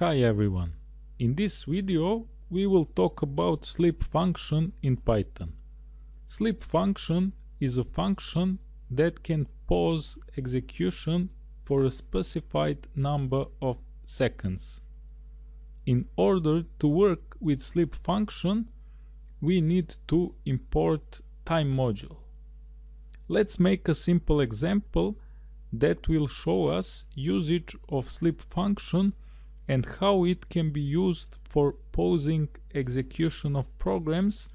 Hi everyone. In this video we will talk about sleep function in Python. Sleep function is a function that can pause execution for a specified number of seconds. In order to work with sleep function we need to import time module. Let's make a simple example that will show us usage of sleep function and how it can be used for pausing execution of programs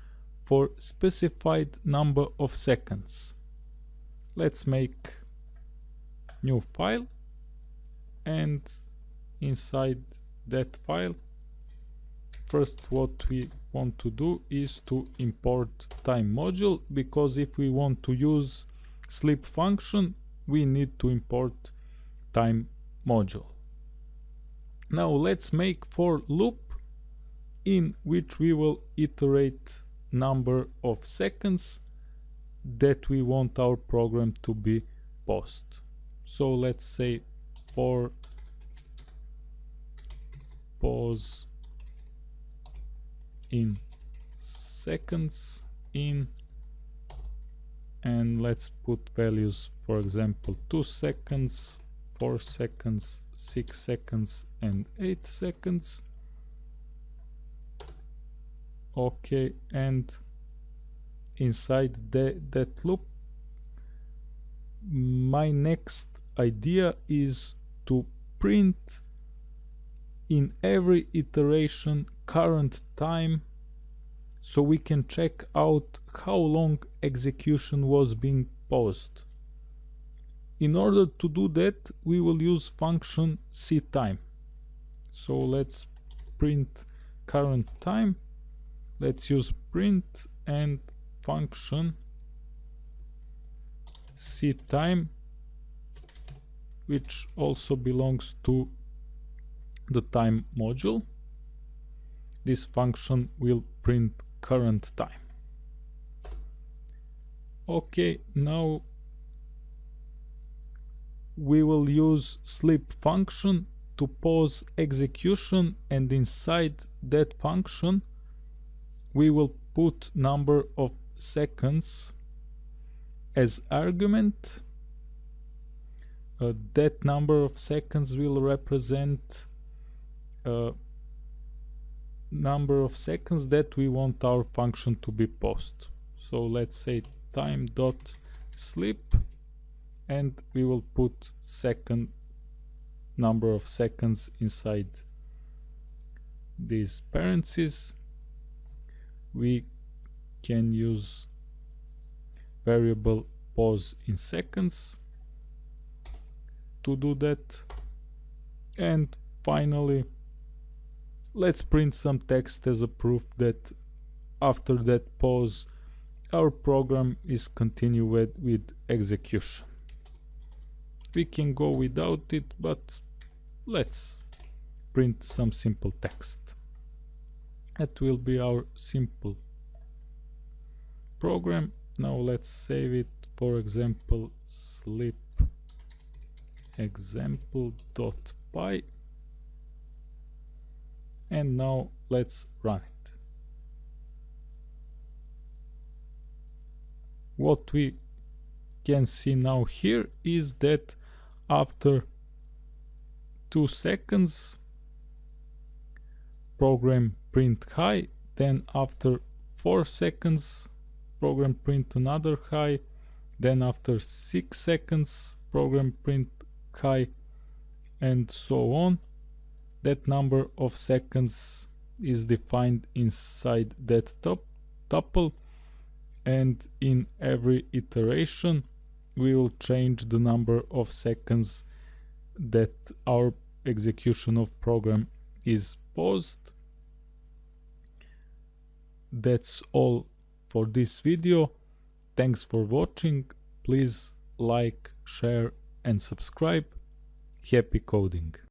for specified number of seconds. Let's make new file and inside that file first what we want to do is to import time module because if we want to use sleep function we need to import time module. Now let's make for loop in which we will iterate number of seconds that we want our program to be paused. So let's say for pause in seconds in and let's put values for example 2 seconds 4 seconds 6 seconds and 8 seconds okay and inside the, that loop my next idea is to print in every iteration current time so we can check out how long execution was being paused. In order to do that we will use function ctime. So let's print current time. Let's use print and function ctime which also belongs to the time module. This function will print current time. Okay, now we will use sleep function to pause execution and inside that function we will put number of seconds as argument. Uh, that number of seconds will represent uh, number of seconds that we want our function to be paused. So let's say time dot sleep and we will put second number of seconds inside these parentheses. We can use variable pause in seconds to do that. And finally let's print some text as a proof that after that pause our program is continued with execution we can go without it but let's print some simple text. That will be our simple program. Now let's save it. For example sleep example.py and now let's run it. What we can see now here is that after two seconds program print hi then after four seconds program print another hi then after six seconds program print hi and so on. That number of seconds is defined inside that top tuple and in every iteration we will change the number of seconds that our execution of program is paused. That's all for this video. Thanks for watching. Please like share and subscribe. Happy coding